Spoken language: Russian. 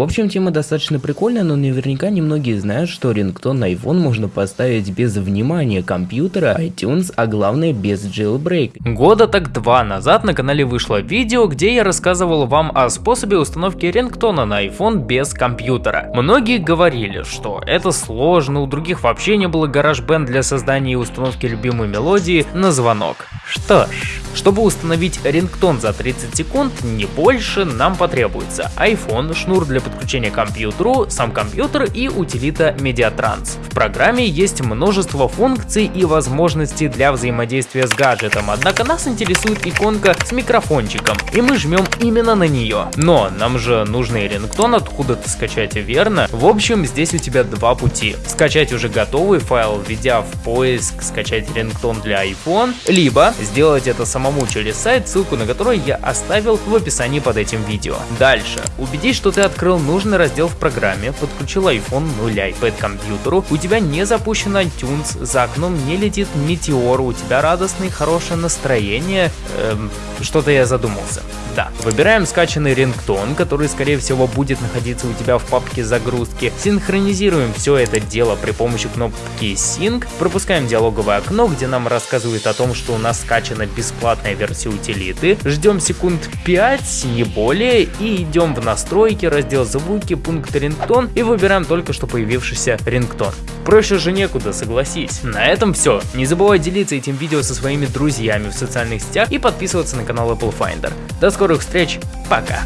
В общем, тема достаточно прикольная, но наверняка немногие знают, что рингтон на iPhone можно поставить без внимания компьютера, iTunes, а главное без jailbreak. Года так два назад на канале вышло видео, где я рассказывал вам о способе установки рингтона на iPhone без компьютера. Многие говорили, что это сложно, у других вообще не было GarageBand для создания и установки любимой мелодии на звонок. Что ж, чтобы установить рингтон за 30 секунд, не больше, нам потребуется iPhone, шнур для подключения к компьютеру, сам компьютер и утилита Mediatrans. В программе есть множество функций и возможностей для взаимодействия с гаджетом, однако нас интересует иконка с микрофончиком, и мы жмем именно на нее. Но нам же нужно рингтон откуда-то скачать, верно? В общем, здесь у тебя два пути. Скачать уже готовый файл, введя в поиск скачать рингтон для iPhone, либо сделать это самому через сайт, ссылку на который я оставил в описании под этим видео. Дальше. Убедись, что ты открыл нужный раздел в программе, подключил iPhone ну или iPad к компьютеру, у тебя не запущен iTunes, за окном не летит метеор, у тебя радостное хорошее настроение, эм, что-то я задумался. Да, выбираем скачанный рингтон, который скорее всего будет находиться у тебя в папке загрузки, синхронизируем все это дело при помощи кнопки Sync, пропускаем диалоговое окно, где нам рассказывает о том, что у нас скачана бесплатная версия утилиты, ждем секунд 5, не более, и идем в настройки, раздел звуки, пункт рингтон и выбираем только что появившийся рингтон. Проще же некуда, согласись. На этом все. Не забывай делиться этим видео со своими друзьями в социальных сетях и подписываться на канал Apple Finder. До скорых встреч, пока!